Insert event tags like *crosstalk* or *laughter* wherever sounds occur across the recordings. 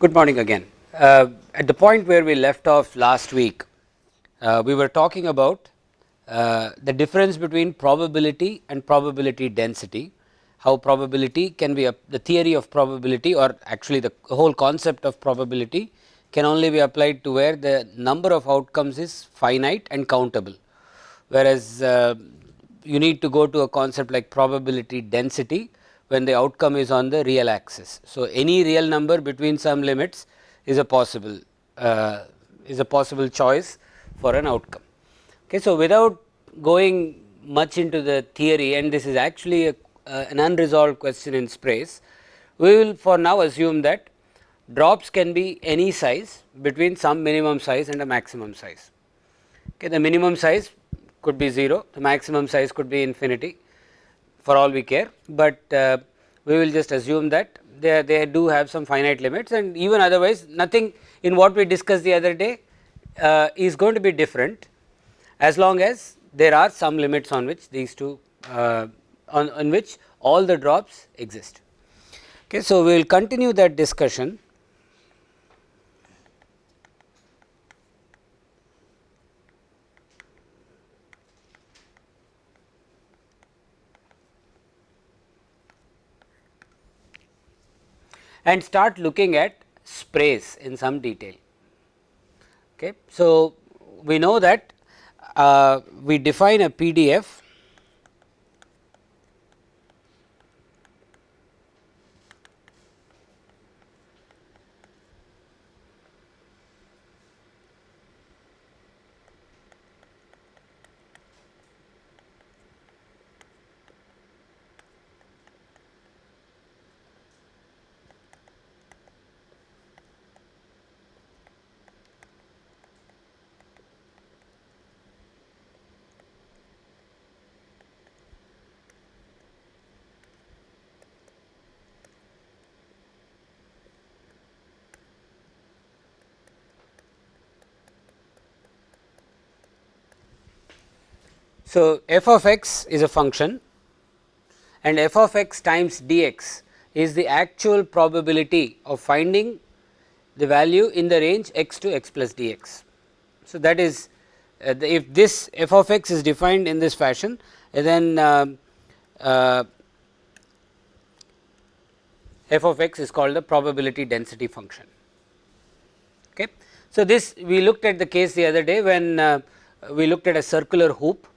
Good morning again. Uh, at the point where we left off last week, uh, we were talking about uh, the difference between probability and probability density, how probability can be the theory of probability or actually the whole concept of probability can only be applied to where the number of outcomes is finite and countable, whereas uh, you need to go to a concept like probability density when the outcome is on the real axis. So, any real number between some limits is a possible uh, is a possible choice for an outcome. Okay, so, without going much into the theory and this is actually a, uh, an unresolved question in sprays, we will for now assume that drops can be any size between some minimum size and a maximum size. Okay, the minimum size could be 0, the maximum size could be infinity for all we care, but uh, we will just assume that they, they do have some finite limits and even otherwise nothing in what we discussed the other day uh, is going to be different as long as there are some limits on which these two uh, on, on which all the drops exist. Okay, so, we will continue that discussion and start looking at sprays in some detail. Okay. So, we know that uh, we define a PDF So, f of x is a function and f of x times dx is the actual probability of finding the value in the range x to x plus dx. So, that is uh, the, if this f of x is defined in this fashion then uh, uh, f of x is called the probability density function. Okay. So, this we looked at the case the other day when uh, we looked at a circular hoop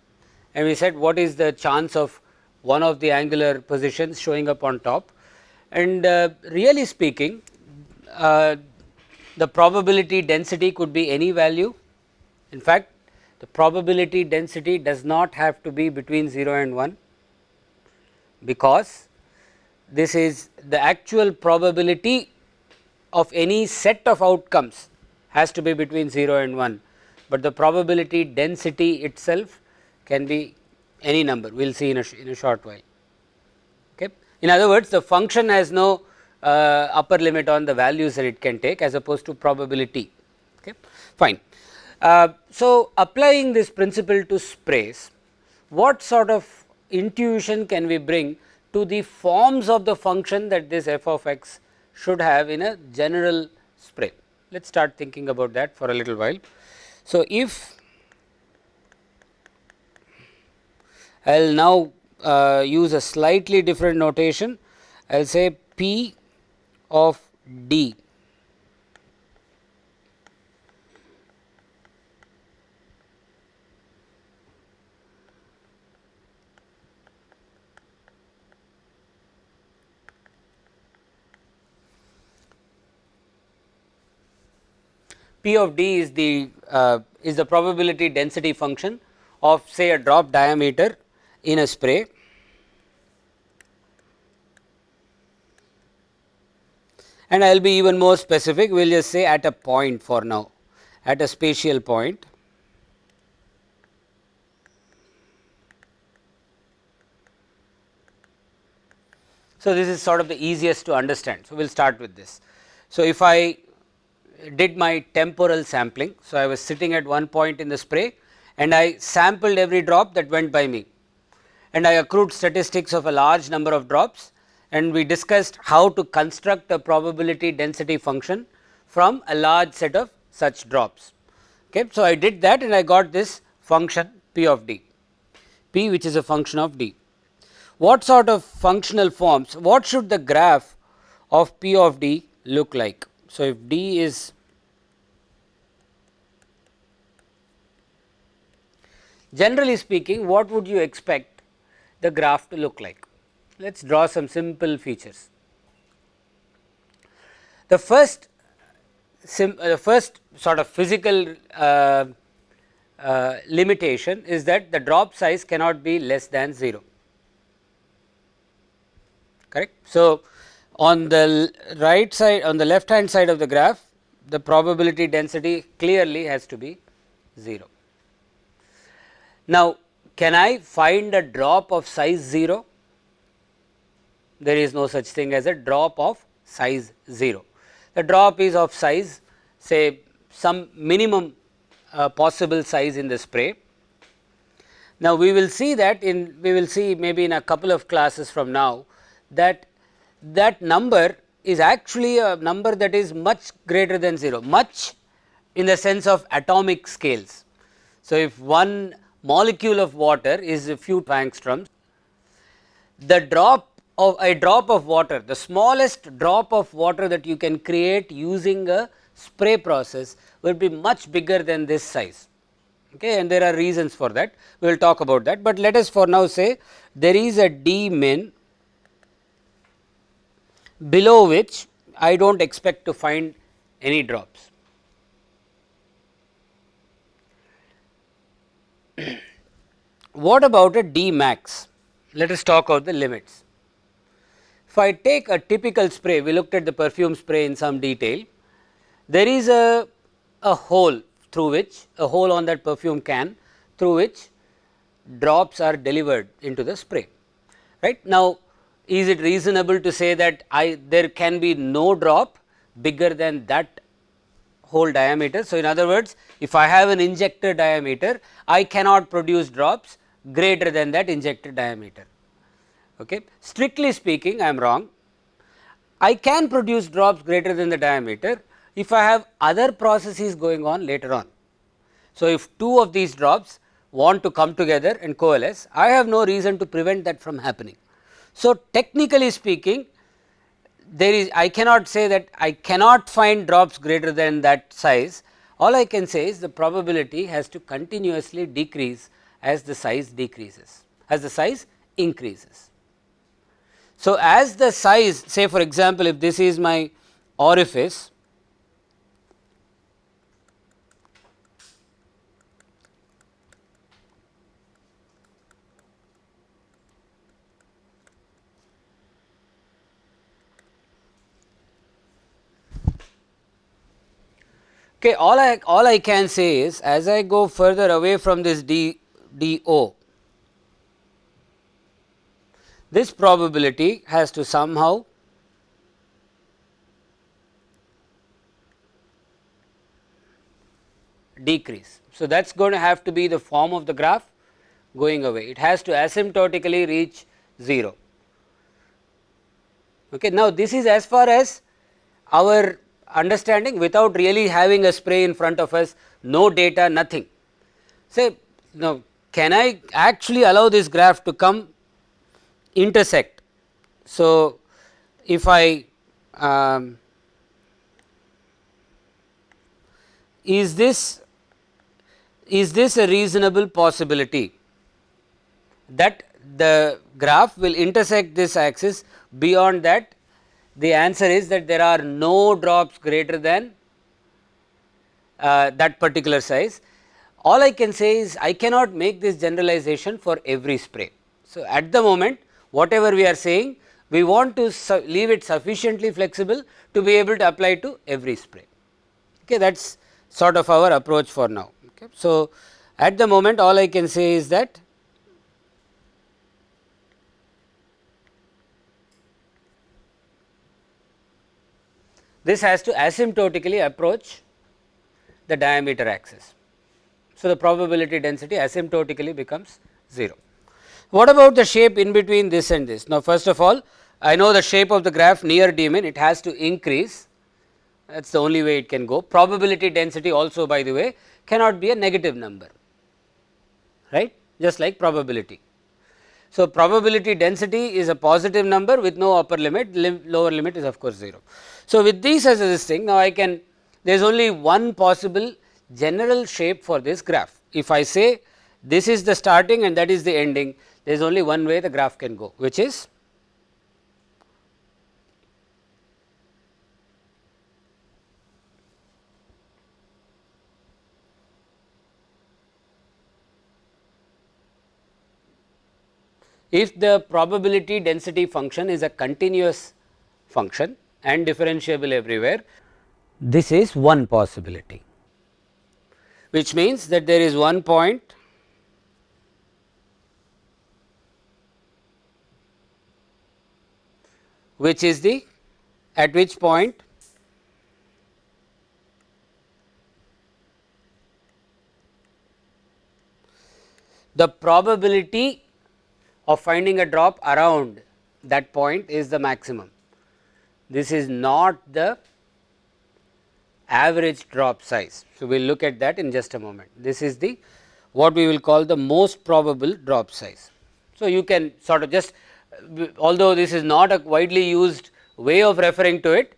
and we said what is the chance of one of the angular positions showing up on top and uh, really speaking uh, the probability density could be any value. In fact, the probability density does not have to be between 0 and 1 because this is the actual probability of any set of outcomes has to be between 0 and 1, but the probability density itself can be any number we will see in a, in a short while. Okay. In other words the function has no uh, upper limit on the values that it can take as opposed to probability okay. fine. Uh, so, applying this principle to sprays what sort of intuition can we bring to the forms of the function that this f of x should have in a general spray. Let us start thinking about that for a little while. So, if I will now uh, use a slightly different notation. I will say P of D P of D is the uh, is the probability density function of say a drop diameter in a spray and I will be even more specific we will just say at a point for now at a spatial point. So, this is sort of the easiest to understand. So, we will start with this. So, if I did my temporal sampling. So, I was sitting at one point in the spray and I sampled every drop that went by me and I accrued statistics of a large number of drops and we discussed how to construct a probability density function from a large set of such drops. Okay. So, I did that and I got this function p of d, p which is a function of d. What sort of functional forms, what should the graph of p of d look like? So, if d is generally speaking what would you expect the graph to look like? Let us draw some simple features. The first sim, uh, the first sort of physical uh, uh, limitation is that the drop size cannot be less than 0 correct. So, on the right side on the left hand side of the graph the probability density clearly has to be 0. Now, can I find a drop of size 0? There is no such thing as a drop of size 0. The drop is of size say some minimum uh, possible size in the spray. Now, we will see that in we will see maybe in a couple of classes from now that that number is actually a number that is much greater than 0, much in the sense of atomic scales. So, if one molecule of water is a few angstroms, the drop of a drop of water, the smallest drop of water that you can create using a spray process will be much bigger than this size. Okay, and there are reasons for that. We will talk about that, but let us for now say there is a d min below which I do not expect to find any drops. What about a d max? Let us talk about the limits. If I take a typical spray, we looked at the perfume spray in some detail, there is a, a hole through which a hole on that perfume can through which drops are delivered into the spray right. Now, is it reasonable to say that I there can be no drop bigger than that hole diameter. So, in other words if I have an injector diameter I cannot produce drops greater than that injected diameter. Okay. Strictly speaking I am wrong I can produce drops greater than the diameter if I have other processes going on later on. So, if two of these drops want to come together and coalesce I have no reason to prevent that from happening. So, technically speaking there is I cannot say that I cannot find drops greater than that size all I can say is the probability has to continuously decrease as the size decreases as the size increases. So, as the size say for example, if this is my orifice Okay, all I all I can say is as I go further away from this d d o, this probability has to somehow decrease. So, that is going to have to be the form of the graph going away, it has to asymptotically reach 0. Okay. Now, this is as far as our understanding without really having a spray in front of us, no data, nothing. Say now, can I actually allow this graph to come intersect? So, if I um, is this is this a reasonable possibility that the graph will intersect this axis beyond that the answer is that there are no drops greater than uh, that particular size. All I can say is I cannot make this generalization for every spray. So, at the moment whatever we are saying we want to leave it sufficiently flexible to be able to apply to every spray. Okay, that is sort of our approach for now. Okay. So, at the moment all I can say is that this has to asymptotically approach the diameter axis. So, the probability density asymptotically becomes 0. What about the shape in between this and this? Now, first of all I know the shape of the graph near d min it has to increase that is the only way it can go. Probability density also by the way cannot be a negative number right just like probability. So, probability density is a positive number with no upper limit lim lower limit is of course 0. So, with these as this thing now I can there is only one possible general shape for this graph. If I say this is the starting and that is the ending there is only one way the graph can go which is if the probability density function is a continuous function and differentiable everywhere, this is one possibility, which means that there is one point which is the at which point the probability of finding a drop around that point is the maximum. This is not the average drop size. So, we will look at that in just a moment. This is the what we will call the most probable drop size. So, you can sort of just although this is not a widely used way of referring to it,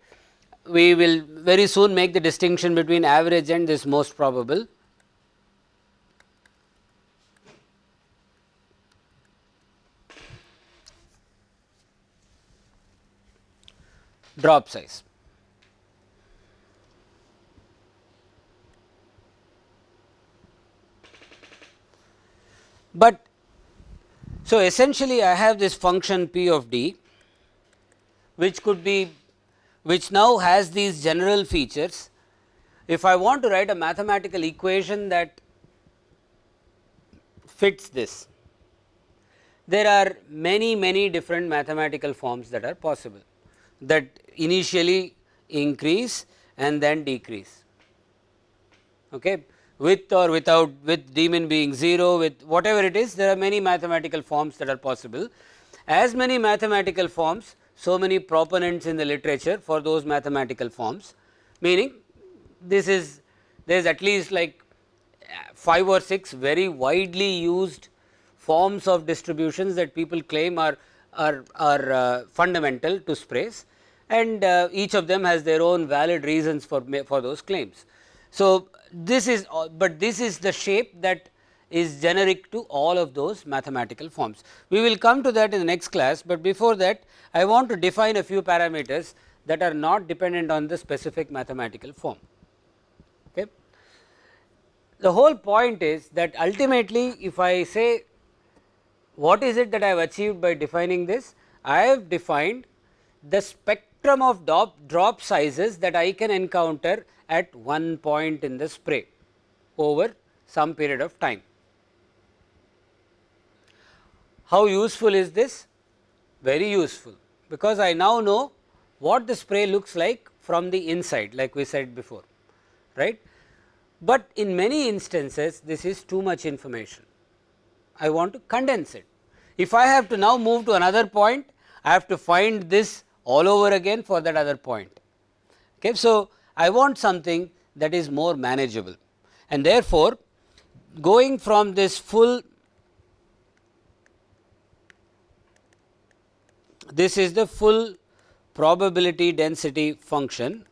we will very soon make the distinction between average and this most probable drop size. But so essentially I have this function p of d which could be which now has these general features. If I want to write a mathematical equation that fits this, there are many many different mathematical forms that are possible. That initially increase and then decrease. Okay with or without with d min being 0 with whatever it is there are many mathematical forms that are possible. As many mathematical forms so many proponents in the literature for those mathematical forms. Meaning this is there is at least like 5 or 6 very widely used forms of distributions that people claim are are, are uh, fundamental to sprays. And uh, each of them has their own valid reasons for, for those claims. So, this is uh, but this is the shape that is generic to all of those mathematical forms. We will come to that in the next class, but before that I want to define a few parameters that are not dependent on the specific mathematical form. Okay. The whole point is that ultimately if I say what is it that I have achieved by defining this, I have defined the spectrum spectrum of drop, drop sizes that I can encounter at one point in the spray over some period of time. How useful is this? Very useful, because I now know what the spray looks like from the inside like we said before right. But in many instances this is too much information, I want to condense it. If I have to now move to another point, I have to find this all over again for that other point. Okay. So, I want something that is more manageable. And therefore, going from this full this is the full probability density function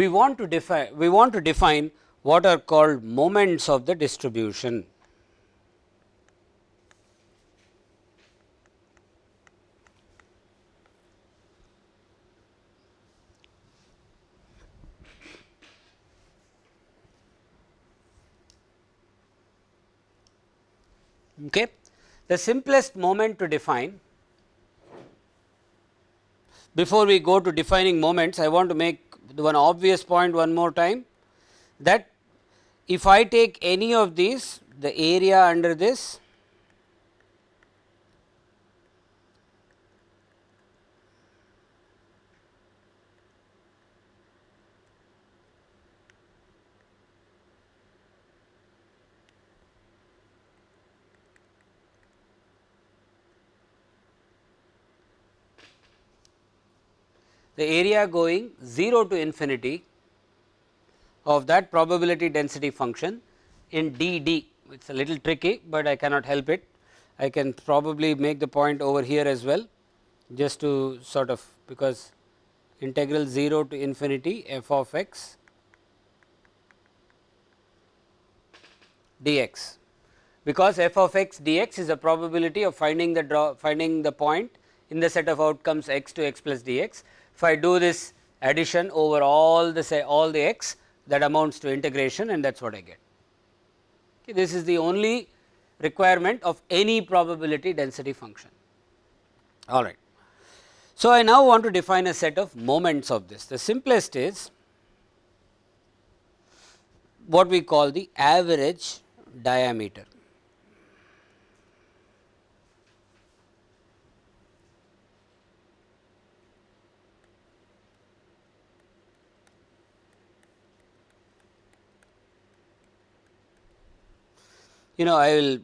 we want to define we want to define what are called moments of the distribution. Okay. The simplest moment to define before we go to defining moments I want to make one obvious point one more time that if I take any of these the area under this the area going 0 to infinity of that probability density function in d d. It is a little tricky, but I cannot help it. I can probably make the point over here as well just to sort of because integral 0 to infinity f of x dx because f of x dx is a probability of finding the draw finding the point in the set of outcomes x to x plus dx. If I do this addition over all the say all the x that amounts to integration and that is what I get. Okay, this is the only requirement of any probability density function. All right. So, I now want to define a set of moments of this. The simplest is what we call the average diameter. You know, I will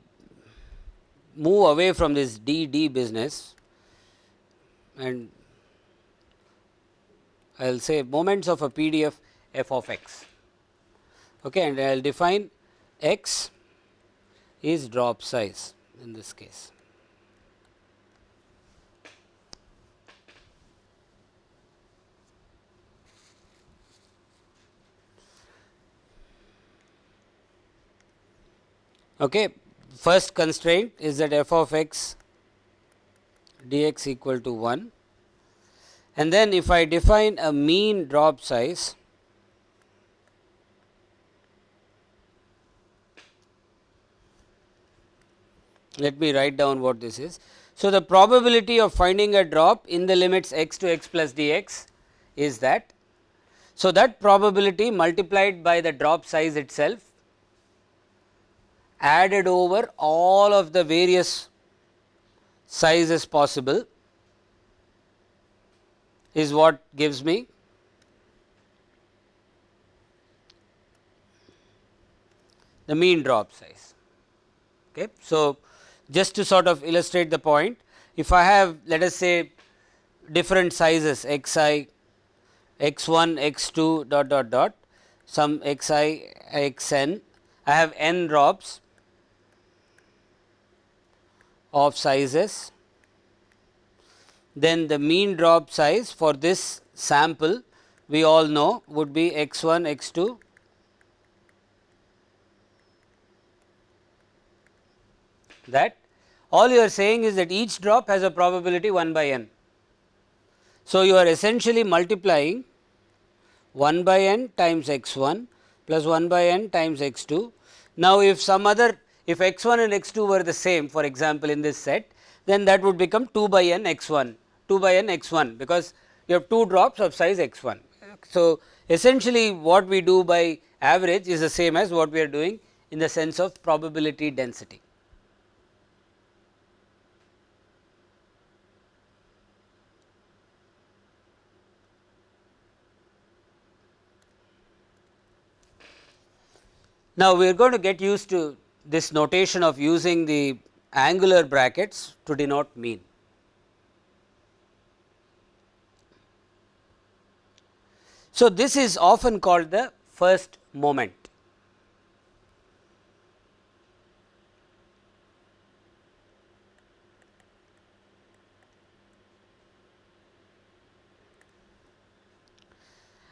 move away from this D D business and I will say moments of a PDF f of x okay, and I will define x is drop size in this case. Okay. First constraint is that f of x dx equal to 1 and then if I define a mean drop size let me write down what this is. So, the probability of finding a drop in the limits x to x plus dx is that. So, that probability multiplied by the drop size itself added over all of the various sizes possible is what gives me the mean drop size. Okay. So, just to sort of illustrate the point, if I have let us say different sizes x i, x 1, x 2 dot dot dot some x i, x n, I have n drops of sizes, then the mean drop size for this sample we all know would be x 1, x 2 that all you are saying is that each drop has a probability 1 by n. So, you are essentially multiplying 1 by n times x 1 plus 1 by n times x 2. Now, if some other if x 1 and x 2 were the same for example, in this set then that would become 2 by n x 1 2 by n x 1 because you have 2 drops of size x 1. So, essentially what we do by average is the same as what we are doing in the sense of probability density. Now, we are going to get used to this notation of using the angular brackets to denote mean. So, this is often called the first moment.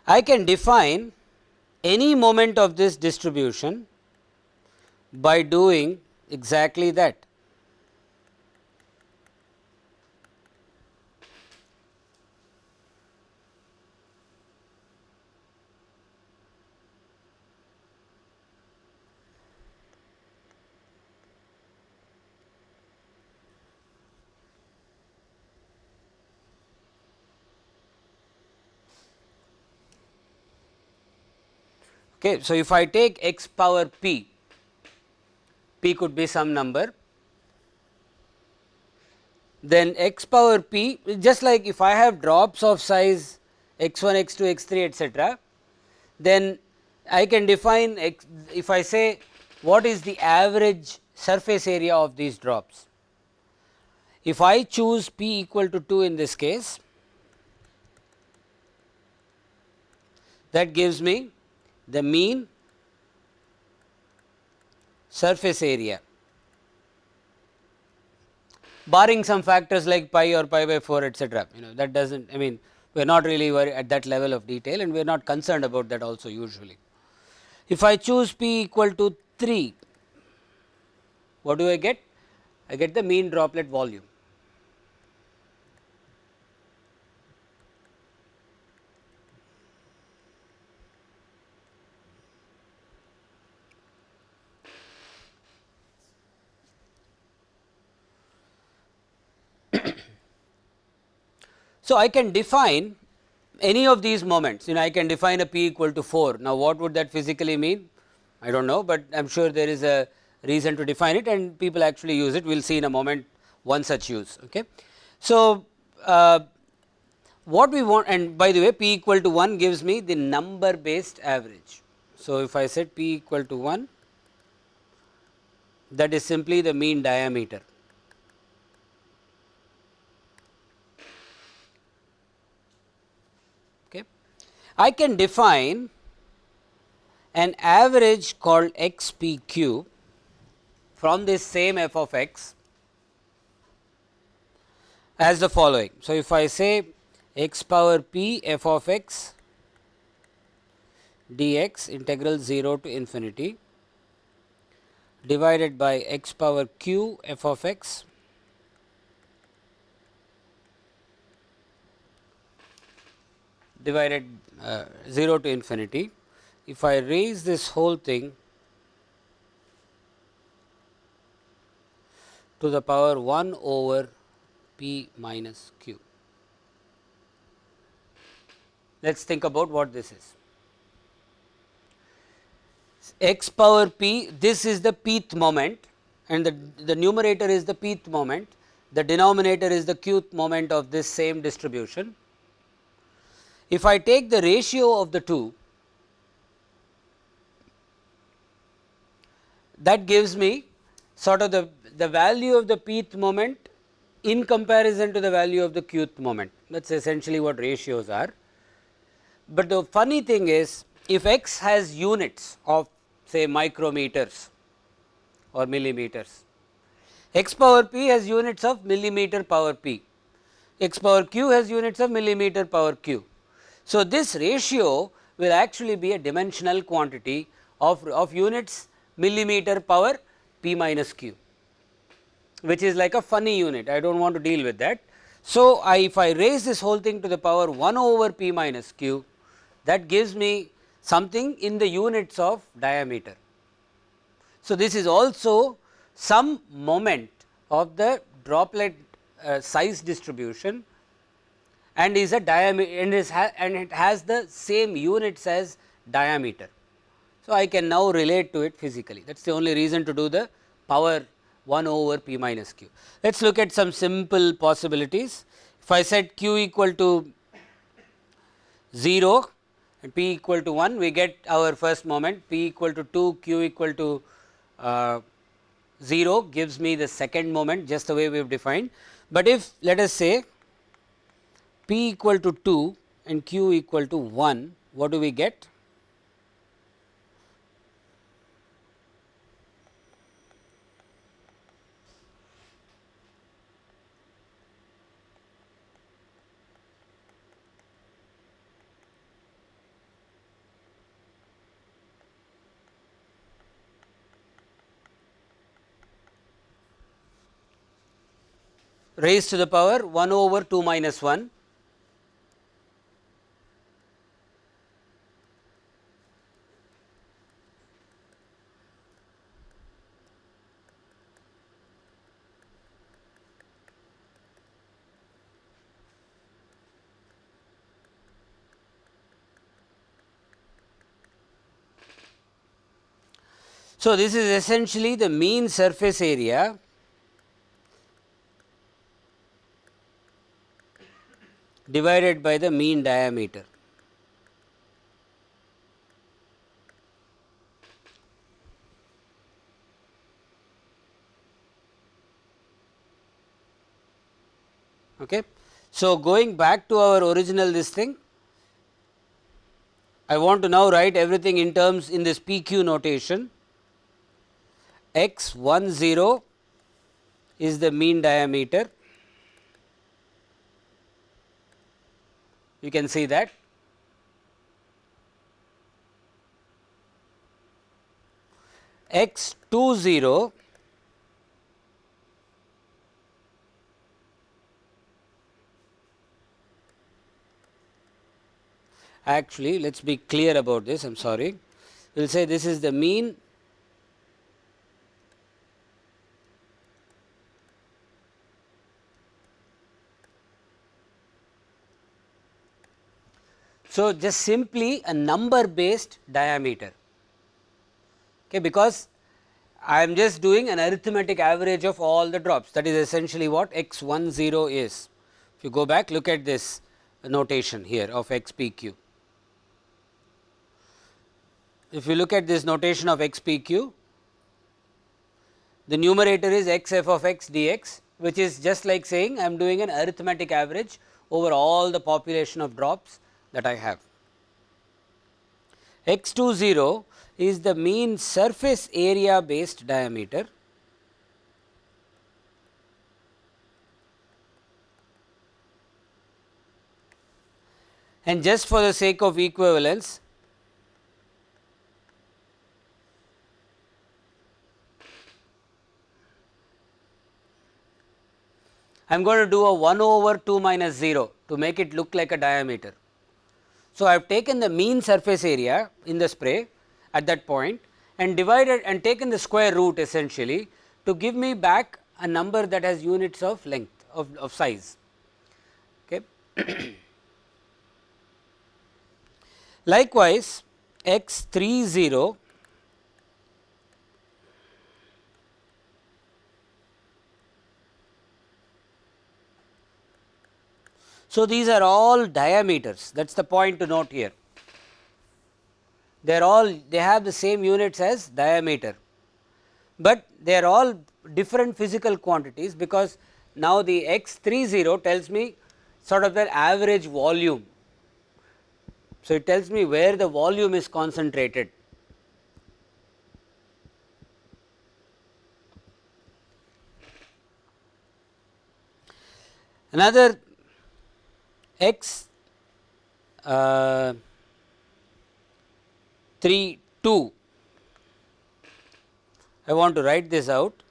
I can define any moment of this distribution by doing exactly that. Okay. So, if I take x power p, p could be some number, then x power p just like if I have drops of size x 1, x 2, x 3 etcetera, then I can define x, if I say what is the average surface area of these drops. If I choose p equal to 2 in this case, that gives me the mean surface area barring some factors like pi or pi by 4 etcetera you know that does not I mean we are not really worried at that level of detail and we are not concerned about that also usually. If I choose p equal to 3 what do I get? I get the mean droplet volume. So, I can define any of these moments you know I can define a p equal to 4. Now, what would that physically mean? I do not know, but I am sure there is a reason to define it and people actually use it we will see in a moment one such use. Okay. So, uh, what we want and by the way p equal to 1 gives me the number based average. So, if I set p equal to 1 that is simply the mean diameter I can define an average called x p q from this same f of x as the following. So, if I say x power p f of x dx integral 0 to infinity divided by x power q f of x divided uh, 0 to infinity. If I raise this whole thing to the power 1 over p minus q. Let us think about what this is. x power p, this is the pth moment and the, the numerator is the pth moment, the denominator is the qth moment of this same distribution if I take the ratio of the two, that gives me sort of the, the value of the pth moment in comparison to the value of the qth moment that is essentially what ratios are. But the funny thing is if x has units of say micrometers or millimeters, x power p has units of millimeter power p, x power q has units of millimeter power q. So, this ratio will actually be a dimensional quantity of, of units millimeter power p minus q which is like a funny unit I do not want to deal with that. So, I if I raise this whole thing to the power 1 over p minus q that gives me something in the units of diameter. So, this is also some moment of the droplet uh, size distribution and is a diameter and is and it has the same units as diameter. So, I can now relate to it physically that is the only reason to do the power 1 over p minus q. Let us look at some simple possibilities. If I set q equal to 0 and p equal to 1 we get our first moment p equal to 2 q equal to uh, 0 gives me the second moment just the way we have defined. But if let us say p equal to 2 and q equal to 1, what do we get? raised to the power 1 over 2 minus 1 So, this is essentially the mean surface area divided by the mean diameter. Okay. So, going back to our original this thing, I want to now write everything in terms in this PQ notation x 1 0 is the mean diameter. You can see that. X 2 0 actually let us be clear about this I am sorry. We will say this is the mean So, just simply a number based diameter okay, because I am just doing an arithmetic average of all the drops that is essentially what x 1 0 is. If you go back look at this notation here of x p q. If you look at this notation of x p q, the numerator is x f of x dx which is just like saying I am doing an arithmetic average over all the population of drops that I have. x 2 0 is the mean surface area based diameter and just for the sake of equivalence I am going to do a 1 over 2 minus 0 to make it look like a diameter. So, I have taken the mean surface area in the spray at that point and divided and taken the square root essentially to give me back a number that has units of length of, of size. Okay. *clears throat* Likewise, x 3 0 So, these are all diameters that is the point to note here. They are all they have the same units as diameter, but they are all different physical quantities because now the x 30 tells me sort of the average volume. So, it tells me where the volume is concentrated. Another x uh, 3 2 I want to write this out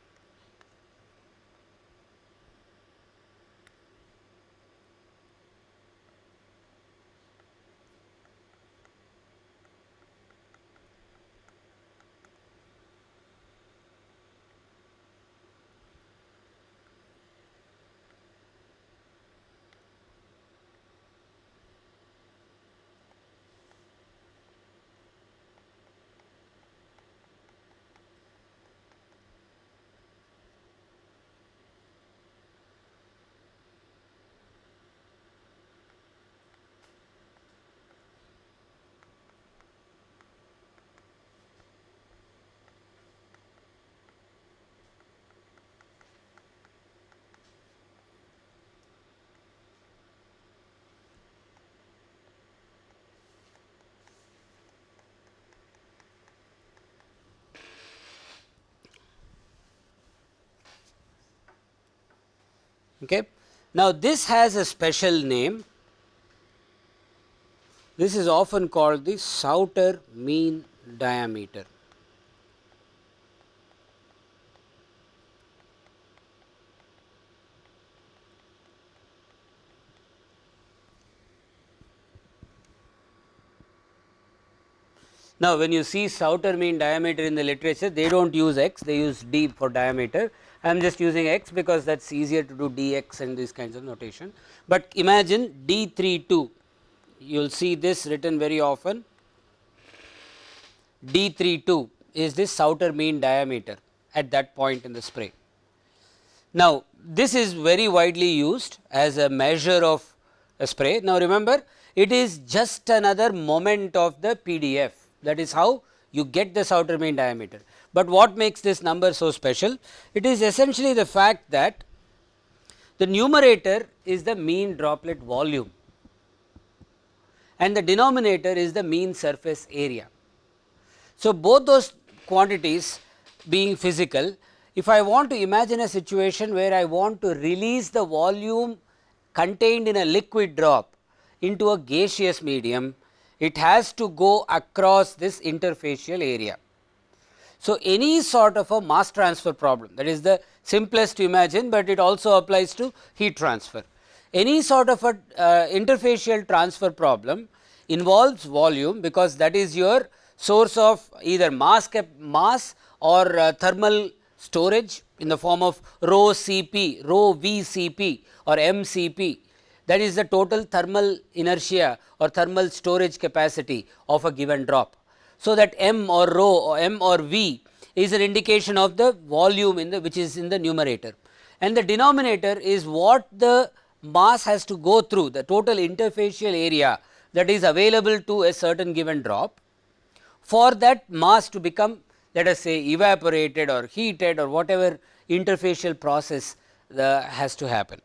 Okay. Now, this has a special name. This is often called the Sauter mean diameter. Now, when you see Sauter mean diameter in the literature, they do not use x, they use d for diameter I am just using x because that is easier to do dx and these kinds of notation. But imagine d 3 2 you will see this written very often d 3 2 is this Sauter mean diameter at that point in the spray. Now, this is very widely used as a measure of a spray. Now, remember it is just another moment of the PDF that is how you get the Sauter mean diameter. But what makes this number so special? It is essentially the fact that the numerator is the mean droplet volume and the denominator is the mean surface area. So, both those quantities being physical, if I want to imagine a situation where I want to release the volume contained in a liquid drop into a gaseous medium, it has to go across this interfacial area. So, any sort of a mass transfer problem that is the simplest to imagine, but it also applies to heat transfer. Any sort of a uh, interfacial transfer problem involves volume because that is your source of either mass mass or uh, thermal storage in the form of rho Cp, rho Vcp or MCp that is the total thermal inertia or thermal storage capacity of a given drop. So, that m or rho or m or v is an indication of the volume in the which is in the numerator and the denominator is what the mass has to go through the total interfacial area that is available to a certain given drop for that mass to become let us say evaporated or heated or whatever interfacial process the has to happen.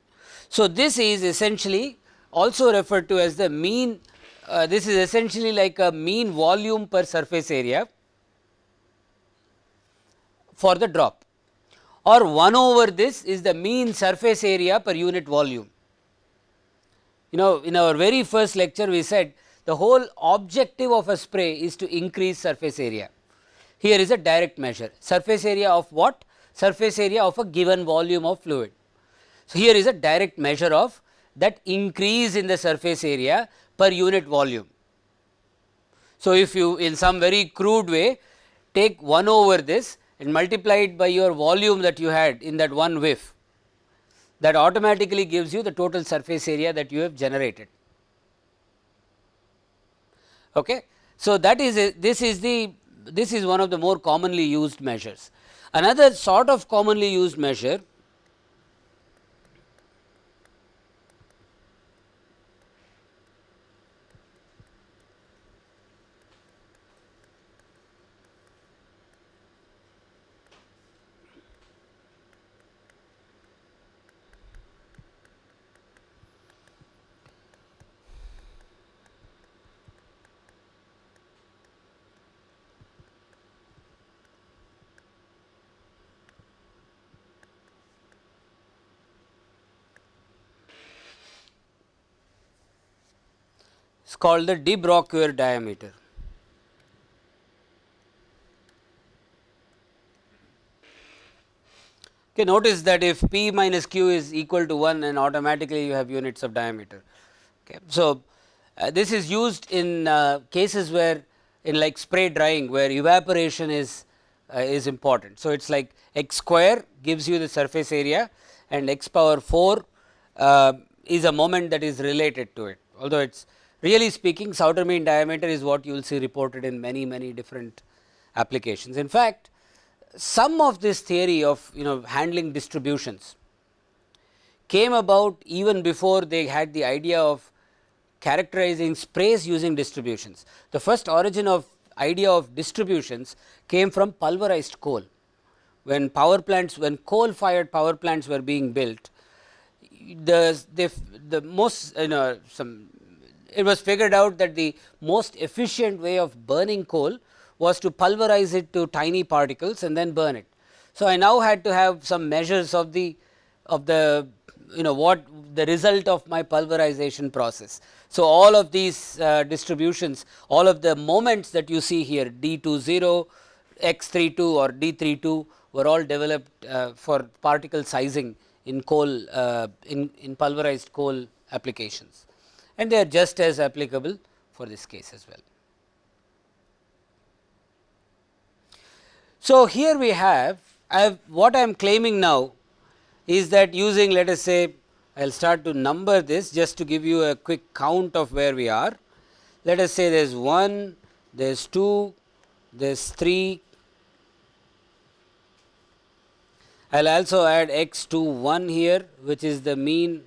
So, this is essentially also referred to as the mean uh, this is essentially like a mean volume per surface area for the drop or 1 over this is the mean surface area per unit volume. You know in our very first lecture we said the whole objective of a spray is to increase surface area. Here is a direct measure surface area of what? Surface area of a given volume of fluid. So, here is a direct measure of that increase in the surface area per unit volume. So, if you in some very crude way take 1 over this and multiply it by your volume that you had in that one whiff that automatically gives you the total surface area that you have generated. Okay. So, that is a, this is the this is one of the more commonly used measures. Another sort of commonly used measure is called the de Brouckere diameter. Okay, notice that if p minus q is equal to 1 and automatically you have units of diameter. Okay. So, uh, this is used in uh, cases where in like spray drying where evaporation is uh, is important. So, it is like x square gives you the surface area and x power 4 uh, is a moment that is related to it although it is Really speaking Sauter mean diameter is what you will see reported in many many different applications. In fact, some of this theory of you know handling distributions came about even before they had the idea of characterizing sprays using distributions. The first origin of idea of distributions came from pulverized coal. When power plants, when coal fired power plants were being built, the, the, the most you know some it was figured out that the most efficient way of burning coal was to pulverize it to tiny particles and then burn it. So, I now had to have some measures of the of the you know what the result of my pulverization process. So, all of these uh, distributions all of the moments that you see here D 20 x 32 or D 32 were all developed uh, for particle sizing in coal uh, in, in pulverized coal applications and they are just as applicable for this case as well. So, here we have have what I am claiming now is that using let us say I will start to number this just to give you a quick count of where we are. Let us say there is 1, there is 2, there is 3, I will also add x to 1 here which is the mean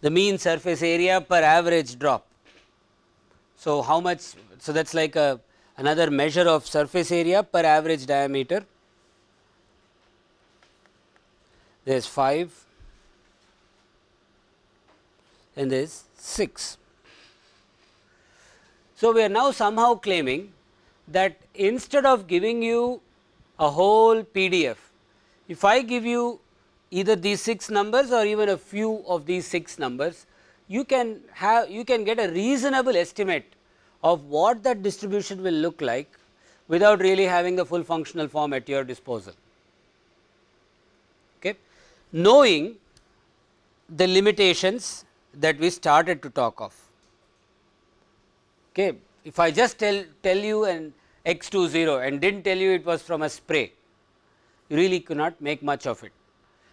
the mean surface area per average drop. So, how much so that is like a another measure of surface area per average diameter there is 5 and there is 6. So, we are now somehow claiming that instead of giving you a whole PDF, if I give you either these 6 numbers or even a few of these 6 numbers, you can have you can get a reasonable estimate of what that distribution will look like without really having the full functional form at your disposal. Okay. Knowing the limitations that we started to talk of. Okay. If I just tell, tell you an x 2 0 and did not tell you it was from a spray, you really cannot make much of it.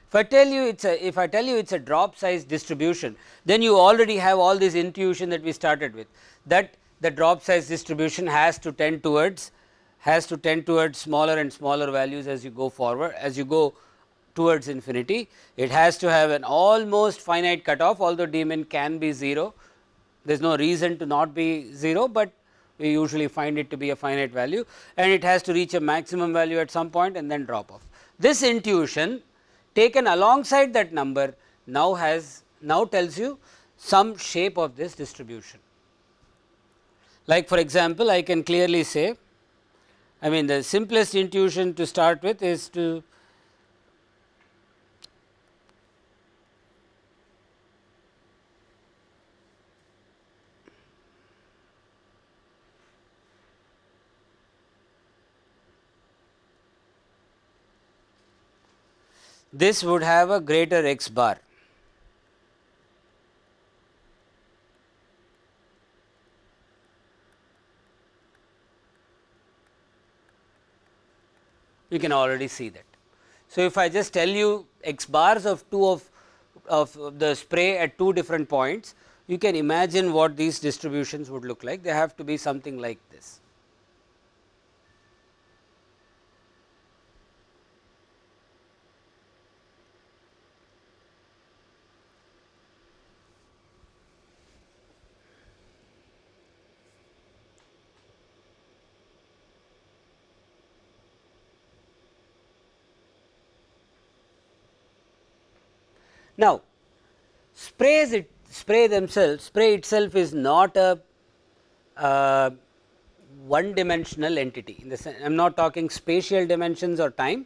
If I tell you it's a if I tell you it's a drop size distribution, then you already have all this intuition that we started with that the drop size distribution has to tend towards has to tend towards smaller and smaller values as you go forward as you go towards infinity. It has to have an almost finite cutoff although d min can be 0 there is no reason to not be 0, but we usually find it to be a finite value and it has to reach a maximum value at some point and then drop off. This intuition taken alongside that number now has now tells you some shape of this distribution. Like for example, I can clearly say I mean the simplest intuition to start with is to this would have a greater x bar. You can already see that. So, if I just tell you x bars of 2 of, of the spray at 2 different points, you can imagine what these distributions would look like. They have to be something like this. Now, sprays it spray themselves spray itself is not a uh, one dimensional entity in the sense I am not talking spatial dimensions or time.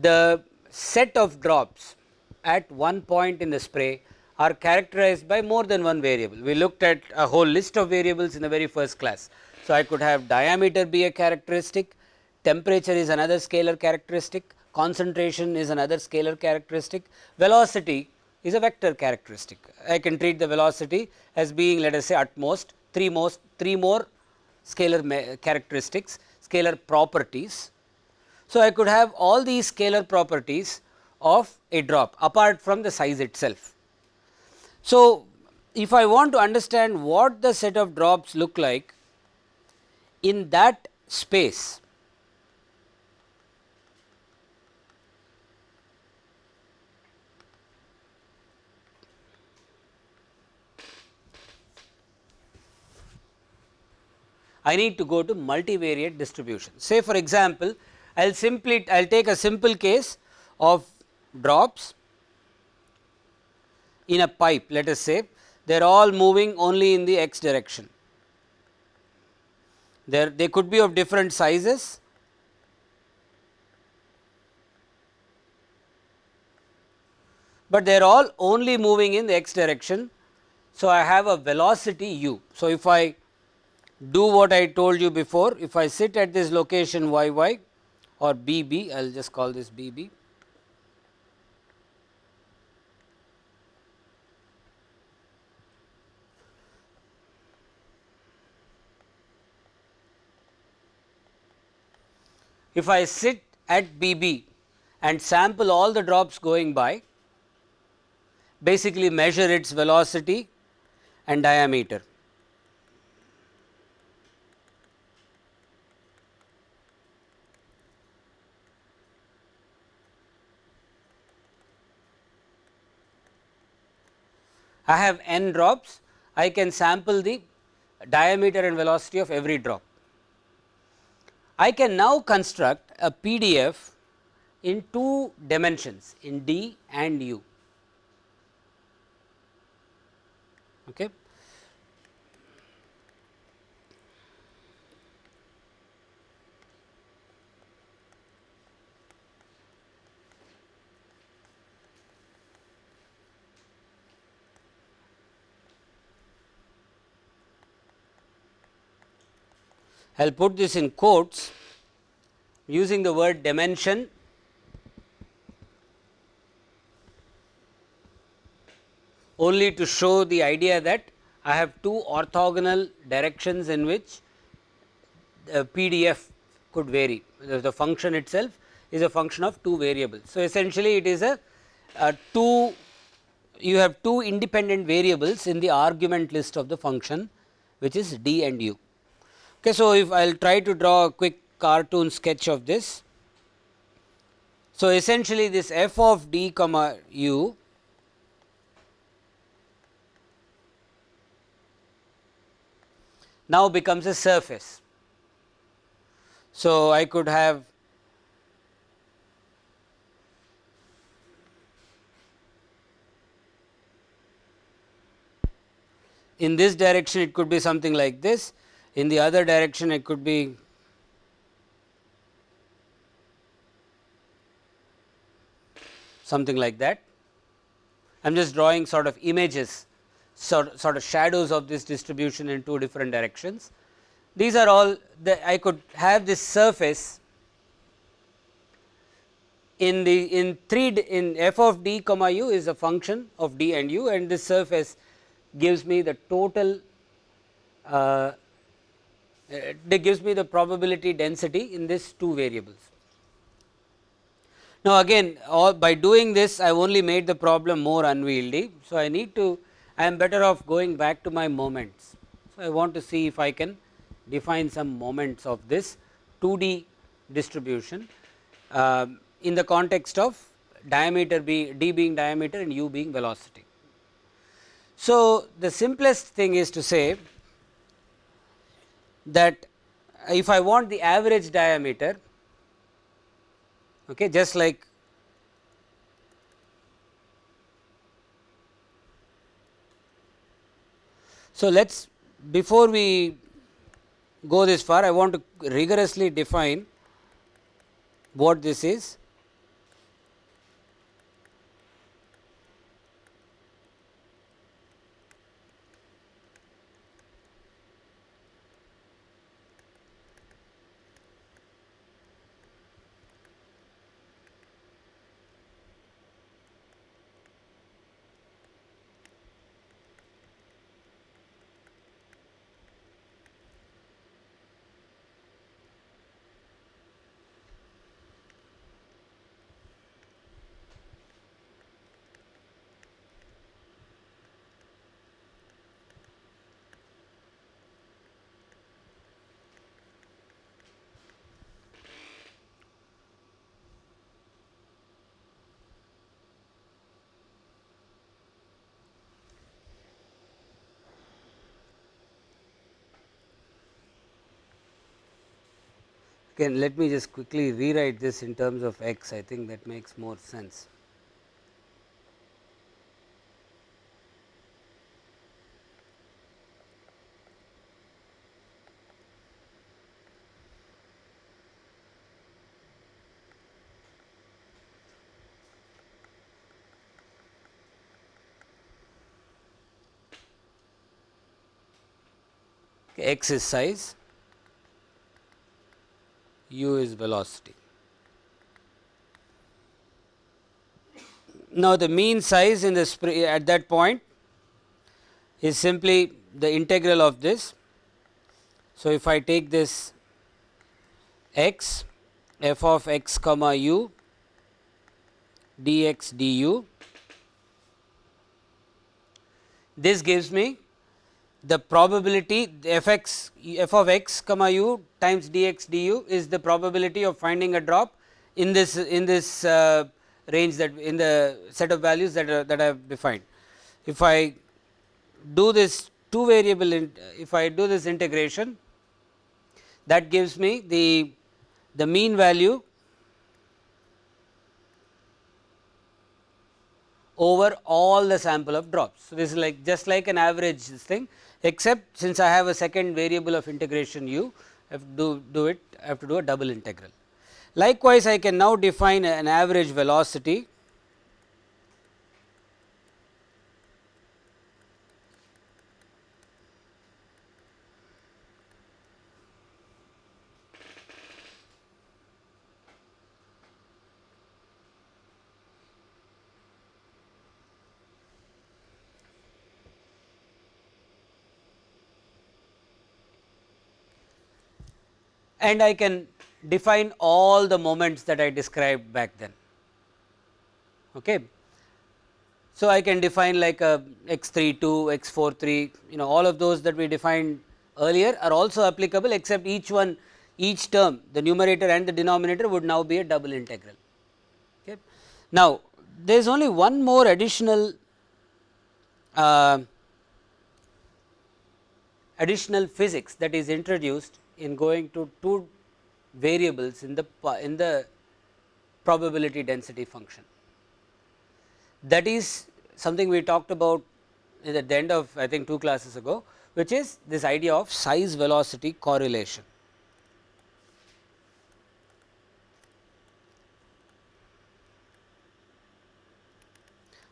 The set of drops at one point in the spray are characterized by more than one variable. We looked at a whole list of variables in the very first class. So, I could have diameter be a characteristic, temperature is another scalar characteristic, concentration is another scalar characteristic, velocity is a vector characteristic. I can treat the velocity as being let us say at most 3 most 3 more scalar characteristics, scalar properties. So, I could have all these scalar properties of a drop apart from the size itself. So, if I want to understand what the set of drops look like in that space I need to go to multivariate distribution. Say for example, I will simply I will take a simple case of drops in a pipe let us say they are all moving only in the x direction. There they could be of different sizes but they are all only moving in the x direction. So, I have a velocity u. So, if I do what I told you before. If I sit at this location y y or b b I will just call this b b. If I sit at b b and sample all the drops going by basically measure its velocity and diameter I have n drops, I can sample the diameter and velocity of every drop. I can now construct a PDF in two dimensions in d and u. Okay. I will put this in quotes using the word dimension only to show the idea that I have two orthogonal directions in which the PDF could vary. The function itself is a function of two variables. So, essentially it is a, a two you have two independent variables in the argument list of the function which is d and u. Okay, so, if I will try to draw a quick cartoon sketch of this. So, essentially this f of d comma u now becomes a surface. So, I could have in this direction it could be something like this in the other direction it could be something like that. I am just drawing sort of images sort, sort of shadows of this distribution in two different directions. These are all the I could have this surface in the in 3 in f of d comma u is a function of d and u and this surface gives me the total uh, it gives me the probability density in this two variables. Now, again by doing this I have only made the problem more unwieldy. So, I need to I am better off going back to my moments. So, I want to see if I can define some moments of this 2D distribution uh, in the context of diameter be d being diameter and u being velocity. So, the simplest thing is to say that if I want the average diameter okay, just like So, let us before we go this far I want to rigorously define what this is Again let me just quickly rewrite this in terms of x I think that makes more sense. x is size u is velocity. Now, the mean size in the at that point is simply the integral of this. So, if I take this x f of x comma u dx du, this gives me the probability f x f of x comma u times dx du is the probability of finding a drop in this in this uh, range that in the set of values that are, that I have defined. If I do this two variable in, if I do this integration that gives me the, the mean value over all the sample of drops. So, this is like just like an average this thing except since I have a second variable of integration u I have to do, do it I have to do a double integral. Likewise, I can now define an average velocity and I can define all the moments that I described back then. Okay. So, I can define like a x 3 2, x 4 3 you know all of those that we defined earlier are also applicable except each one each term the numerator and the denominator would now be a double integral. Okay. Now, there is only one more additional uh, additional physics that is introduced in going to two variables in the in the probability density function. That is something we talked about at the end of I think two classes ago, which is this idea of size velocity correlation.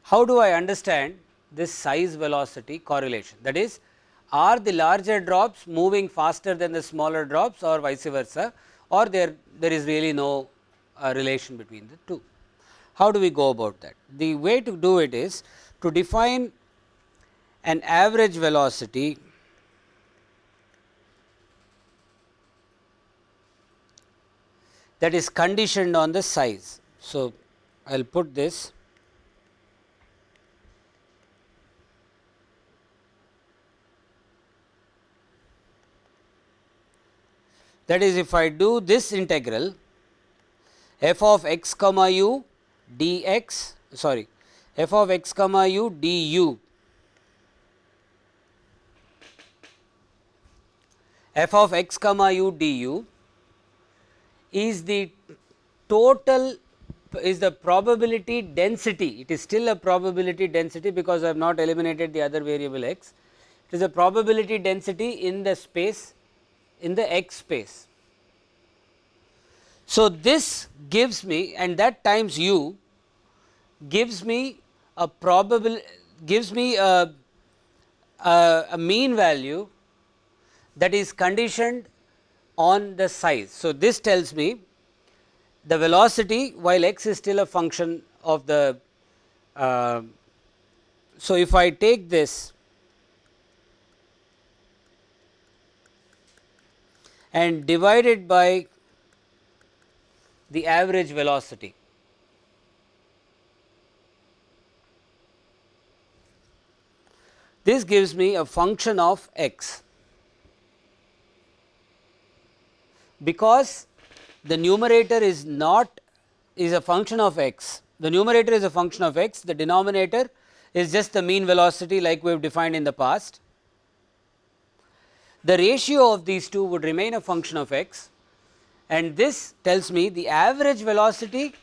How do I understand this size velocity correlation? That is, are the larger drops moving faster than the smaller drops or vice versa or there, there is really no uh, relation between the two. How do we go about that? The way to do it is to define an average velocity that is conditioned on the size. So, I will put this that is if I do this integral f of x comma u dx sorry f of x comma u du f of x comma u du is the total is the probability density. It is still a probability density because I have not eliminated the other variable x. It is a probability density in the space in the x space. So, this gives me and that times u gives me a probable gives me a, a, a mean value that is conditioned on the size. So, this tells me the velocity while x is still a function of the. Uh, so, if I take this and divided by the average velocity. This gives me a function of x because the numerator is not is a function of x. The numerator is a function of x, the denominator is just the mean velocity like we have defined in the past the ratio of these two would remain a function of x and this tells me the average velocity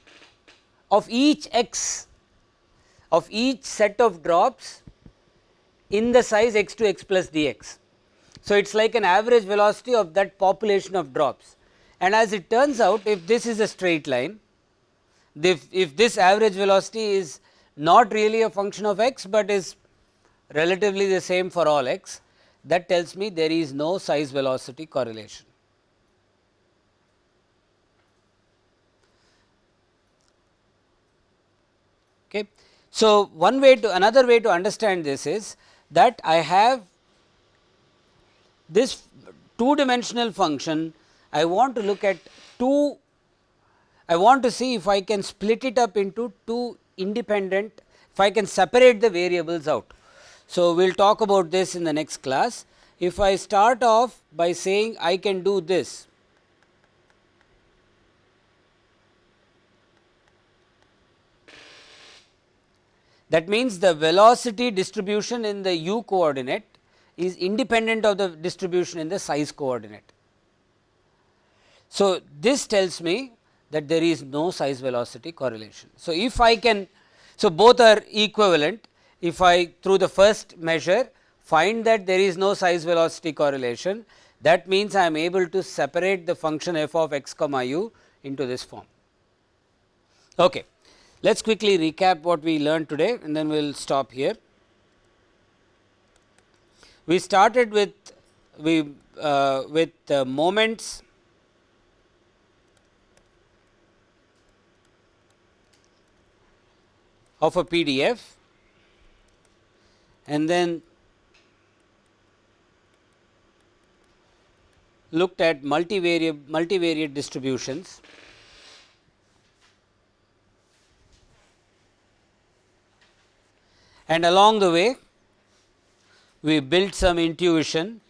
of each x of each set of drops in the size x to x plus dx. So, it is like an average velocity of that population of drops and as it turns out if this is a straight line if, if this average velocity is not really a function of x, but is relatively the same for all x that tells me there is no size velocity correlation. Okay. So, one way to another way to understand this is that I have this two dimensional function I want to look at two I want to see if I can split it up into two independent if I can separate the variables out. So, we will talk about this in the next class. If I start off by saying I can do this, that means the velocity distribution in the u coordinate is independent of the distribution in the size coordinate. So, this tells me that there is no size velocity correlation. So, if I can so both are equivalent if I through the first measure find that there is no size velocity correlation that means I am able to separate the function f of x comma u into this form. Okay. Let us quickly recap what we learned today and then we will stop here. We started with we uh, with uh, moments of a PDF and then looked at multivariate multivariate distributions. And along the way we built some intuition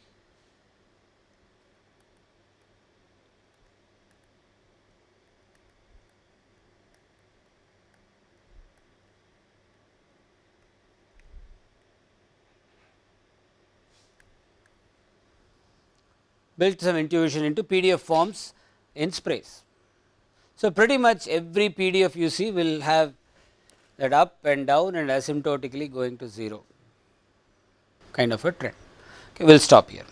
built some intuition into PDF forms in sprays. So, pretty much every PDF you see will have that up and down and asymptotically going to 0 kind of a trend. Okay, we will stop here.